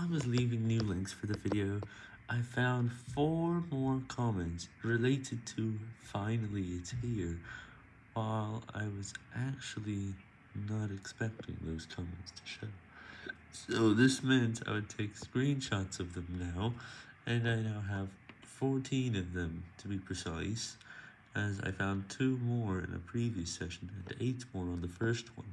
While I was leaving new links for the video, I found four more comments related to finally it's here, while I was actually not expecting those comments to show. So this meant I would take screenshots of them now, and I now have 14 of them to be precise, as I found two more in a previous session and 8 more on the first one.